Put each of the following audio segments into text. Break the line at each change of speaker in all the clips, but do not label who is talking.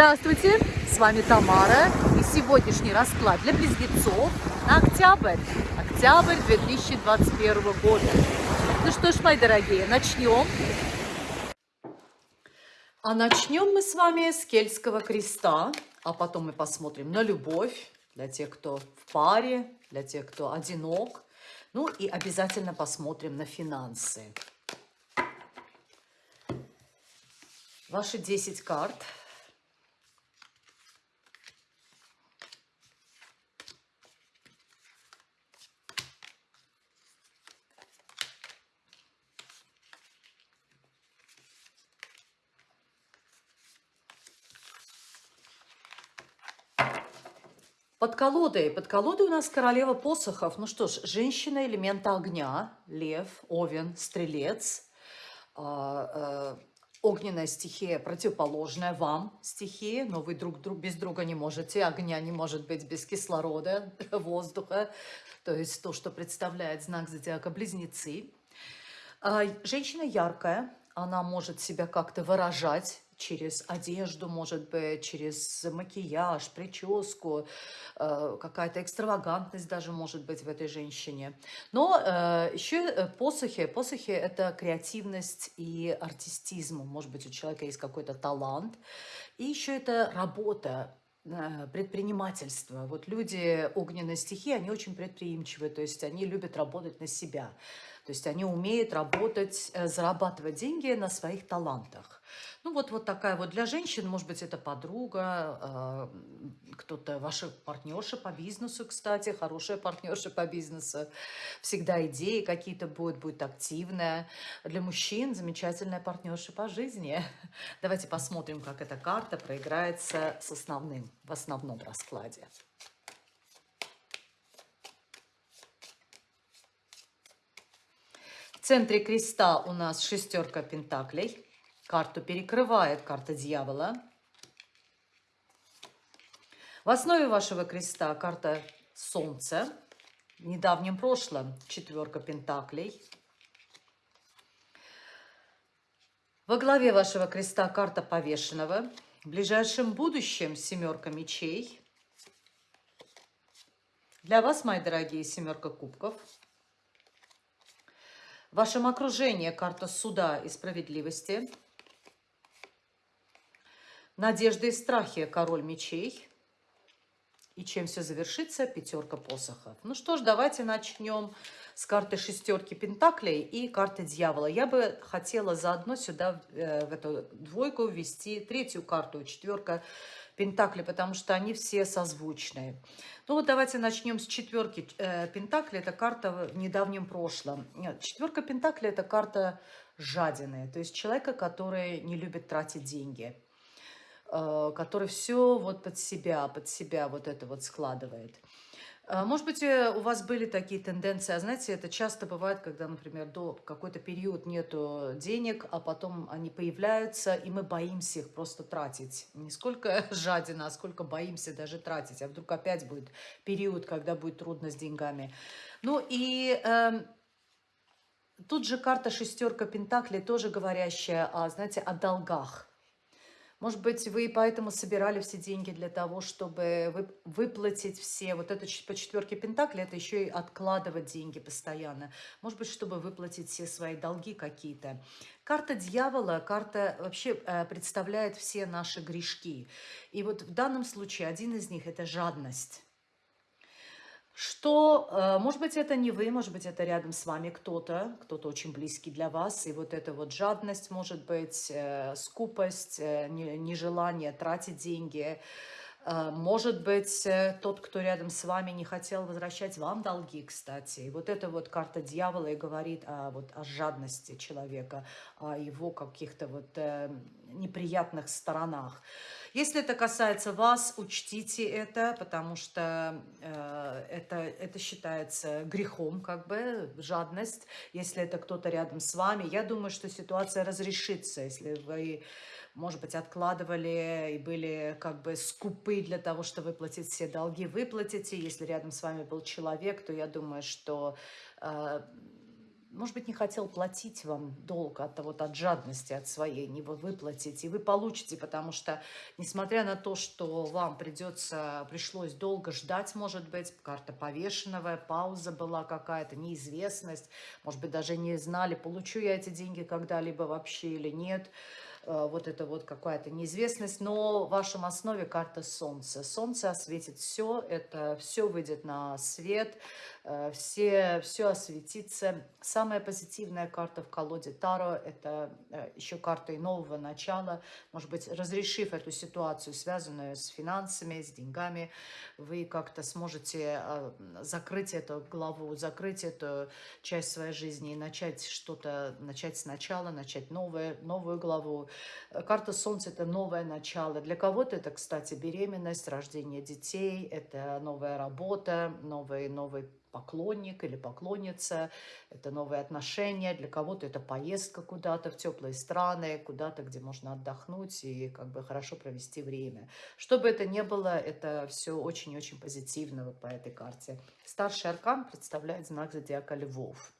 Здравствуйте, с вами Тамара и сегодняшний расклад для близнецов на октябрь, октябрь 2021 года. Ну что ж, мои дорогие, начнем. А начнем мы с вами с Кельтского креста, а потом мы посмотрим на любовь для тех, кто в паре, для тех, кто одинок. Ну и обязательно посмотрим на финансы. Ваши 10 карт – Под колодой. Под колодой у нас королева посохов. Ну что ж, женщина элемента огня. Лев, овен, стрелец. А, э, огненная стихия противоположная вам стихии, но вы друг, друг без друга не можете. Огня не может быть без кислорода, воздуха. То есть то, что представляет знак зодиака Близнецы. А, женщина яркая, она может себя как-то выражать через одежду, может быть, через макияж, прическу, э, какая-то экстравагантность даже может быть в этой женщине. Но э, еще э, посохи, посохи – это креативность и артистизм. Может быть, у человека есть какой-то талант. И еще это работа, предпринимательство. Вот люди огненной стихии, они очень предприимчивые, то есть они любят работать на себя. То есть они умеют работать, зарабатывать деньги на своих талантах. Ну, вот, вот такая вот для женщин, может быть, это подруга, э, кто-то, ваша партнерша по бизнесу, кстати, хорошая партнерша по бизнесу. Всегда идеи какие-то будут, будет активная. Для мужчин замечательная партнерша по жизни. Давайте посмотрим, как эта карта проиграется с основным, в основном раскладе. В центре креста у нас шестерка пентаклей. Карту перекрывает карта дьявола. В основе вашего креста карта Солнца. В недавнем прошлом четверка пентаклей. Во главе вашего креста карта повешенного. В ближайшем будущем семерка мечей. Для вас, мои дорогие, семерка кубков. В вашем окружении карта суда и справедливости. Надежды и страхи – король мечей. И чем все завершится? Пятерка посохов. Ну что ж, давайте начнем с карты шестерки пентаклей и карты дьявола. Я бы хотела заодно сюда, э, в эту двойку, ввести третью карту, четверка пентаклей, потому что они все созвучные. Ну вот давайте начнем с четверки э, пентаклей. Это карта в недавнем прошлом. Нет, четверка пентаклей – это карта жадины, то есть человека, который не любит тратить деньги. Э, который все вот под себя, под себя вот это вот складывает. Э, может быть, э, у вас были такие тенденции, а знаете, это часто бывает, когда, например, до какой-то период нету денег, а потом они появляются, и мы боимся их просто тратить. Не сколько жадина, а сколько боимся даже тратить. А вдруг опять будет период, когда будет трудно с деньгами. Ну и... Э, Тут же карта шестерка Пентаклей, тоже говорящая, о, знаете, о долгах. Может быть, вы поэтому собирали все деньги для того, чтобы выплатить все. Вот это по четверке Пентакли, это еще и откладывать деньги постоянно. Может быть, чтобы выплатить все свои долги какие-то. Карта дьявола, карта вообще э, представляет все наши грешки. И вот в данном случае один из них – это жадность что, э, может быть, это не вы, может быть, это рядом с вами кто-то, кто-то очень близкий для вас, и вот эта вот жадность, может быть, э, скупость, э, нежелание тратить деньги, может быть, тот, кто рядом с вами, не хотел возвращать вам долги, кстати. И вот эта вот карта дьявола и говорит о, вот, о жадности человека, о его каких-то вот неприятных сторонах. Если это касается вас, учтите это, потому что э, это, это считается грехом, как бы, жадность. Если это кто-то рядом с вами, я думаю, что ситуация разрешится, если вы может быть, откладывали и были как бы скупы для того, чтобы выплатить все долги, выплатите. Если рядом с вами был человек, то я думаю, что э, может быть, не хотел платить вам долг от, вот, от жадности, от своей, не вы выплатите, и вы получите, потому что, несмотря на то, что вам придется, пришлось долго ждать, может быть, карта повешенного, пауза была какая-то, неизвестность, может быть, даже не знали, получу я эти деньги когда-либо вообще или нет, вот это вот какая-то неизвестность, но в вашем основе карта Солнца. Солнце осветит все, это все выйдет на свет, э, все, все осветится. Самая позитивная карта в колоде Таро – это э, еще карта и нового начала. Может быть, разрешив эту ситуацию, связанную с финансами, с деньгами, вы как-то сможете закрыть эту главу, закрыть эту часть своей жизни и начать что-то, начать сначала, начать новое, новую главу, Э, карта Солнца – это новое начало. Для кого-то это, кстати, беременность, рождение детей, это новая работа, новый, новый поклонник или поклонница, это новые отношения, для кого-то это поездка куда-то в теплые страны, куда-то, где можно отдохнуть и как бы хорошо провести время. Что бы это ни было, это все очень-очень позитивно вот по этой карте. Старший аркан представляет знак зодиака Львов.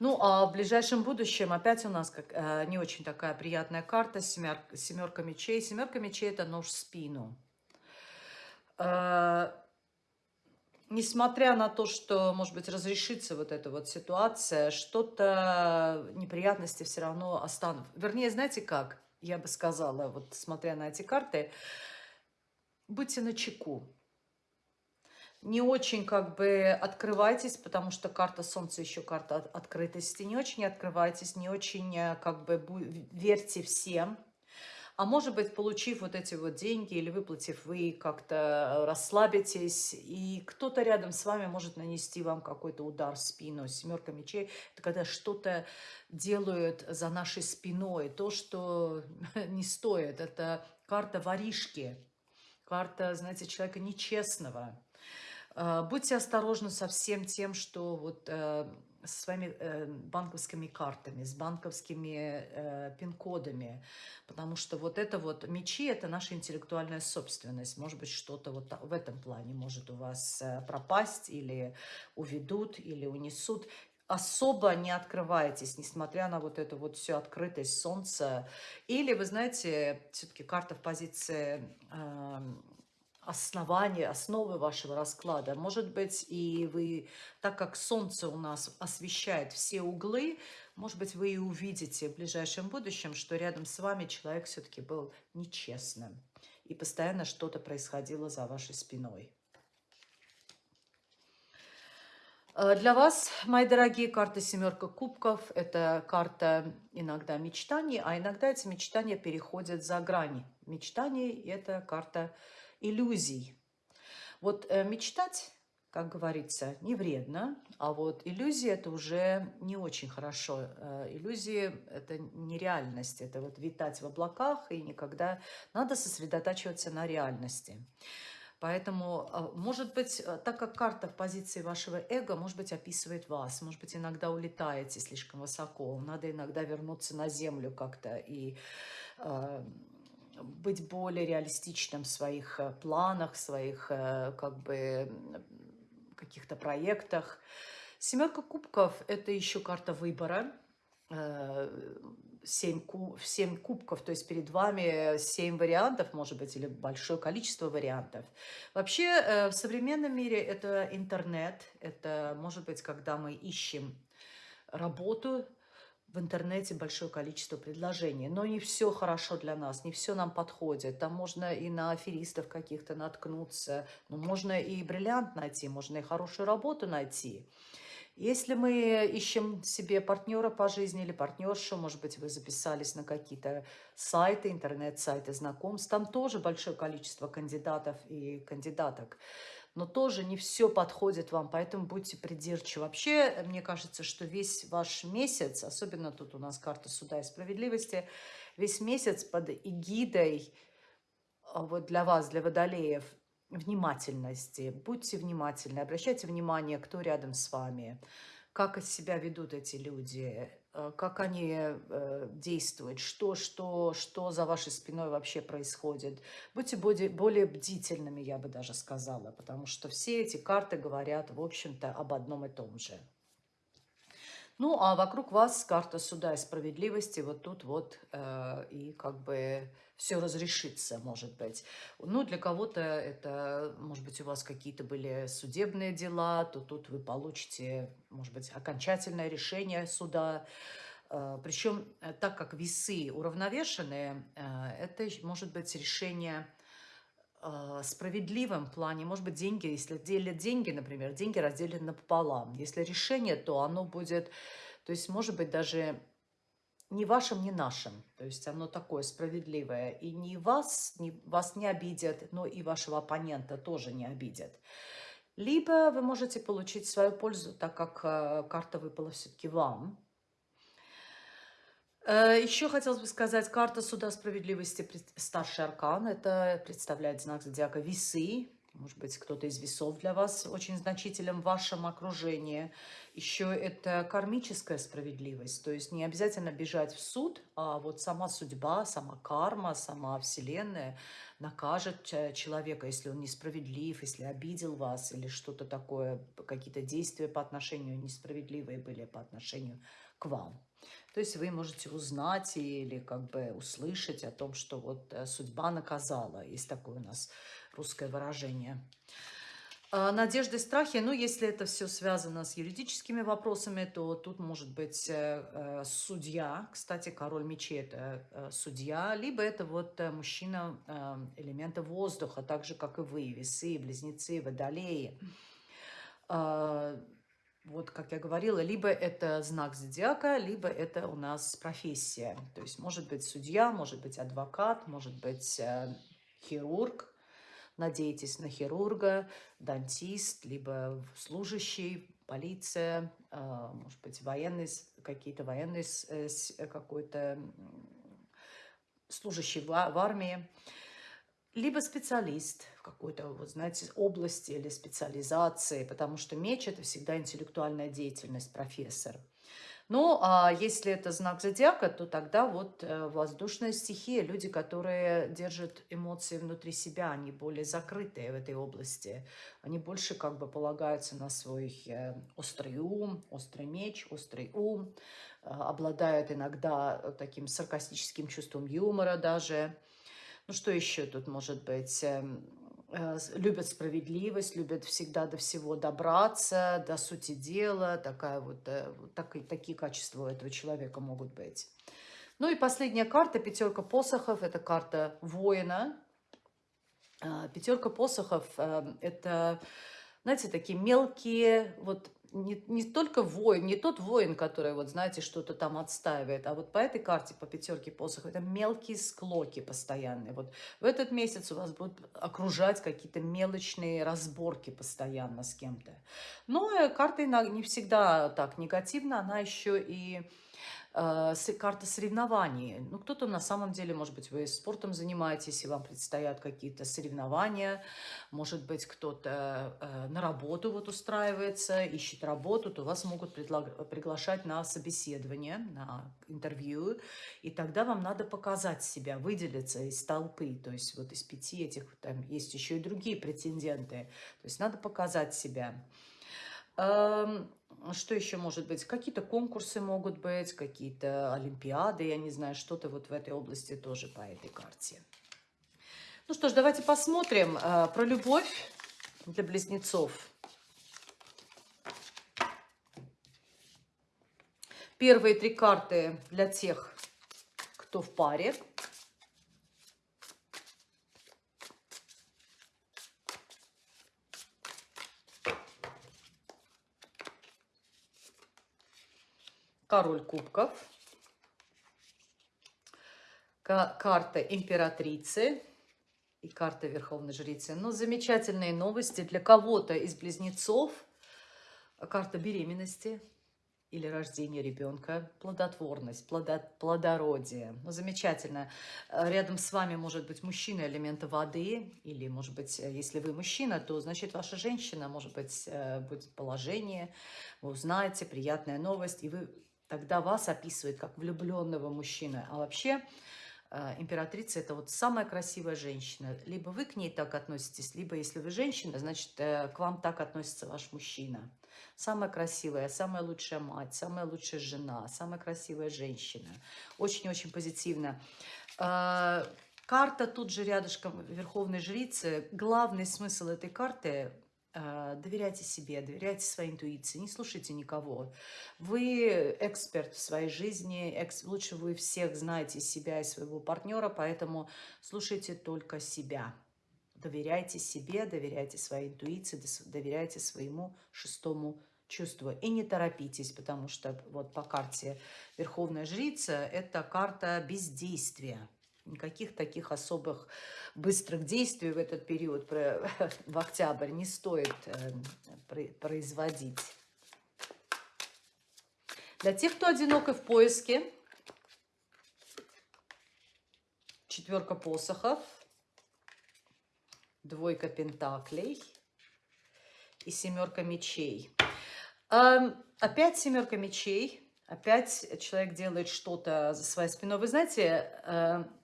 Ну, а в ближайшем будущем опять у нас как, э, не очень такая приятная карта, семер, семерка мечей. Семерка мечей – это нож в спину. Э, несмотря на то, что, может быть, разрешится вот эта вот ситуация, что-то неприятности все равно останутся. Вернее, знаете как, я бы сказала, вот смотря на эти карты, будьте начеку не очень как бы открывайтесь, потому что карта Солнца еще карта открытости. Не очень открывайтесь, не очень э, как бы верьте всем. А может быть, получив вот эти вот деньги или выплатив, вы как-то расслабитесь, и кто-то рядом с вами может нанести вам какой-то удар в спину. Семерка мечей – это когда что-то делают за нашей спиной, то, что не стоит. Это карта воришки, карта, знаете, человека нечестного. А, будьте осторожны со всем тем, что вот э, с своими э, банковскими картами, с банковскими э, пин-кодами, потому что вот это вот мечи – это наша интеллектуальная собственность. Может быть, что-то вот в этом плане может у вас пропасть или уведут, или унесут. Особо не открывайтесь, несмотря на вот эту вот всю открытость солнца. Или, вы знаете, все-таки карта в позиции основания, основы вашего расклада. Может быть, и вы, так как Солнце у нас освещает все углы, может быть, вы и увидите в ближайшем будущем, что рядом с вами человек все-таки был нечестным. И постоянно что-то происходило за вашей спиной. Э, для вас, мои дорогие, карта «семерка кубков» – это карта иногда мечтаний, а иногда эти мечтания переходят за грани мечтаний. Это карта иллюзий. Вот э, мечтать, как говорится, не вредно, а вот иллюзии это уже не очень хорошо. Э, иллюзии это нереальность, это вот витать в облаках и никогда надо сосредотачиваться на реальности. Поэтому, а, может быть, э, так как карта в позиции вашего эго, может быть, описывает вас, может быть, иногда улетаете слишком высоко, надо иногда вернуться на землю как-то и а, быть более реалистичным в своих э, планах, в своих э, как бы каких-то проектах. Семерка кубков – это еще карта выбора. Э, семь, куб, семь кубков, то есть перед вами семь вариантов, может быть, или большое количество вариантов. Вообще, в современном мире это интернет, это, может быть, когда мы ищем работу, в интернете большое количество предложений, но не все хорошо для нас, не все нам подходит. Там можно и на аферистов каких-то наткнуться, но можно и бриллиант найти, можно и хорошую работу найти. Если мы ищем себе партнера по жизни или партнершу, может быть, вы записались на какие-то сайты, интернет-сайты знакомств, там тоже большое количество кандидатов и кандидаток но тоже не все подходит вам, поэтому будьте придирчивы. Вообще, мне кажется, что весь ваш месяц, особенно тут у нас карта суда и справедливости, весь месяц под эгидой а, вот для вас, для водолеев, внимательности. Будьте внимательны, обращайте внимание, кто рядом с вами, как себя ведут эти люди, Э, как они э, действуют, что, что, что за вашей спиной вообще происходит. Будьте более, более бдительными, я бы даже сказала, потому что все эти карты говорят, в общем-то, об одном и том же. Ну, а вокруг вас карта суда и справедливости. Вот тут вот э, и как бы все разрешится, может быть. Ну, для кого-то это, может быть, у вас какие-то были судебные дела, то тут вы получите, может быть, окончательное решение суда. Э, Причем, э, так как весы уравновешенные, э, это может быть решение справедливом плане. Может быть, деньги, если делят деньги, например, деньги разделены пополам. Если решение, то оно будет, то есть, может быть, даже ни вашим, ни нашим. То есть оно такое справедливое. И ни вас, ни, вас не обидят, но и вашего оппонента тоже не обидят. Либо вы можете получить свою пользу, так как карта выпала все-таки вам. Э, Еще хотелось бы сказать, карта суда справедливости, старший аркан, это представляет знак зодиака весы. Может быть, кто-то из весов для вас очень значителен в вашем окружении. Еще это кармическая справедливость, то есть не обязательно бежать в суд, а вот сама судьба, сама карма, сама Вселенная накажет человека, если он несправедлив, если обидел вас или что-то такое, какие-то действия по отношению несправедливые были по отношению к вам. То есть вы можете узнать или как бы услышать о том, что вот э, судьба наказала. Есть такое у нас русское выражение. А, надежды страхи, ну, если это все связано с юридическими вопросами, то тут может быть э, э, судья, кстати, король мечей – это судья, либо это вот мужчина элемента воздуха, так же, как и вы, весы, близнецы, водолеи. Э, вот, как я говорила, либо это знак зодиака, либо это у нас профессия. То есть может быть судья, может быть адвокат, может быть э, хирург. Надейтесь на хирурга, дантист, либо служащий, полиция, э, может быть военный, какие-то военные, э, какой-то служащий в, в армии либо специалист в какой-то, вот, знаете, области или специализации, потому что меч – это всегда интеллектуальная деятельность, профессор. Ну, а если это знак зодиака, то тогда вот э, воздушная стихия, люди, которые держат эмоции внутри себя, они более закрытые в этой области. Они больше как бы полагаются на свой э, острый ум, острый меч, острый ум, э, обладают иногда таким саркастическим чувством юмора даже. Ну, что еще тут может быть? Эм, э, любят справедливость, любят всегда до всего добраться, до сути дела. Такая вот, э, так, такие качества у этого человека могут быть. Ну и последняя карта, пятерка посохов, это карта воина. А, пятерка посохов эм, – это, знаете, такие мелкие, вот не, не только воин, не тот воин, который, вот знаете, что-то там отстаивает, а вот по этой карте, по пятерке посохов, это мелкие склоки постоянные. Вот в этот месяц у вас будут окружать какие-то мелочные разборки постоянно с кем-то. Но э, карта не всегда так негативна, она еще и карта соревнований. Ну, кто-то на самом деле, может быть, вы спортом занимаетесь, и вам предстоят какие-то соревнования. Может быть, кто-то э, на работу вот устраивается, ищет работу, то вас могут приглашать на собеседование, на интервью. И тогда вам надо показать себя, выделиться из толпы. То есть вот из пяти этих, там есть еще и другие претенденты. То есть надо показать себя. Эм, что еще может быть? Какие-то конкурсы могут быть, какие-то олимпиады, я не знаю, что-то вот в этой области тоже по этой карте. Ну что ж, давайте посмотрим э, про любовь для близнецов. Первые три карты для тех, кто в паре. Король кубков, карта императрицы и карта верховной жрицы. Но ну, замечательные новости для кого-то из близнецов. Карта беременности или рождения ребенка, плодотворность, плодот, плодородие. Ну, замечательно. Рядом с вами может быть мужчина элемента воды, или, может быть, если вы мужчина, то, значит, ваша женщина, может быть, э, будет положение, вы узнаете, приятная новость, и вы тогда вас описывает как влюбленного мужчины. А вообще э, императрица – это вот самая красивая женщина. Либо вы к ней так относитесь, либо если вы женщина, значит, э, к вам так относится ваш мужчина. Самая красивая, самая лучшая мать, самая лучшая жена, самая красивая женщина. Очень-очень позитивно. А, карта тут же рядышком Верховной Жрицы. Главный смысл этой карты доверяйте себе, доверяйте своей интуиции, не слушайте никого. Вы эксперт в своей жизни, экс... лучше вы всех знаете себя и своего партнера, поэтому слушайте только себя. Доверяйте себе, доверяйте своей интуиции, доверяйте своему шестому чувству. И не торопитесь, потому что вот по карте Верховная Жрица – это карта бездействия. Никаких таких особых быстрых действий в этот период, в октябрь, не стоит эм, производить. Для тех, кто одинок и в поиске, четверка посохов, двойка пентаклей и семерка мечей. Эм, опять семерка мечей. Опять человек делает что-то за своей спиной. Вы знаете, эм,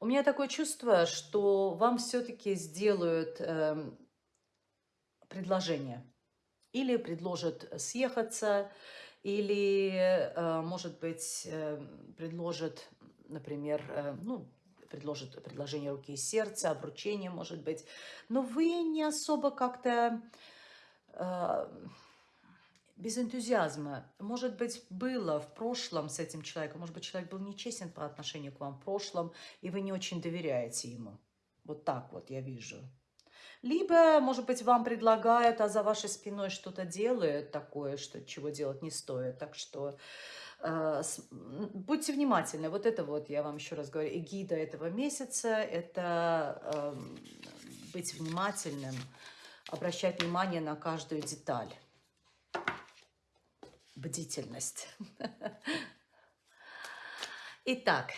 у меня такое чувство, что вам все-таки сделают э, предложение. Или предложат съехаться, или, э, может быть, э, предложат, например, э, ну, предложит предложение руки и сердца, обручение, может быть. Но вы не особо как-то... Э, без энтузиазма. Может быть, было в прошлом с этим человеком, может быть, человек был нечестен по отношению к вам в прошлом, и вы не очень доверяете ему. Вот так вот я вижу. Либо, может быть, вам предлагают, а за вашей спиной что-то делают такое, что чего делать не стоит. Так что э, с, будьте внимательны. Вот это вот, я вам еще раз говорю, эгида этого месяца – это э, быть внимательным, обращать внимание на каждую деталь бдительность. Итак,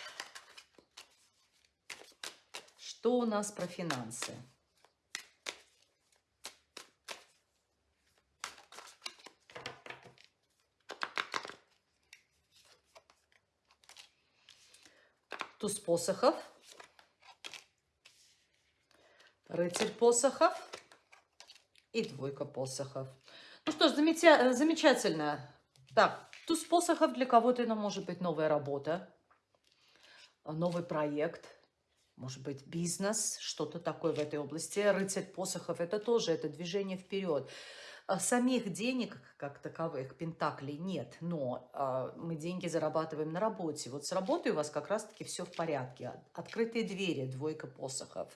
что у нас про финансы? Туз посохов, рыцарь посохов и двойка посохов. Ну что ж, замечательно. Так, туз посохов для кого-то это может быть новая работа, новый проект, может быть бизнес, что-то такое в этой области. Рыцарь посохов – это тоже это движение вперед. А самих денег, как таковых, пентаклей нет, но э, мы деньги зарабатываем на работе. Вот с работой у вас как раз-таки все в порядке. Открытые двери, двойка посохов.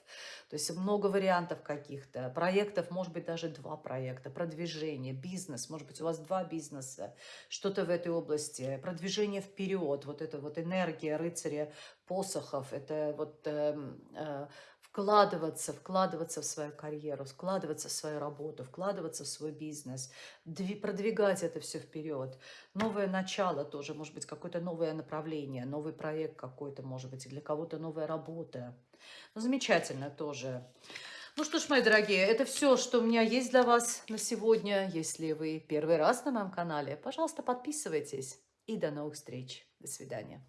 То есть много вариантов каких-то. Проектов, может быть, даже два проекта. Продвижение, бизнес, может быть, у вас два бизнеса. Что-то в этой области. Продвижение вперед. Вот это вот энергия рыцаря посохов. Это вот... Э, э, вкладываться, вкладываться в свою карьеру, вкладываться в свою работу, вкладываться в свой бизнес, продвигать это все вперед. Новое начало тоже, может быть, какое-то новое направление, новый проект какой-то, может быть, и для кого-то новая работа. Ну, замечательно тоже. Ну что ж, мои дорогие, это все, что у меня есть для вас на сегодня. Если вы первый раз на моем канале, пожалуйста, подписывайтесь. И до новых встреч. До свидания.